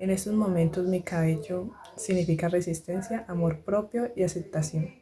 En estos momentos mi cabello significa resistencia, amor propio y aceptación.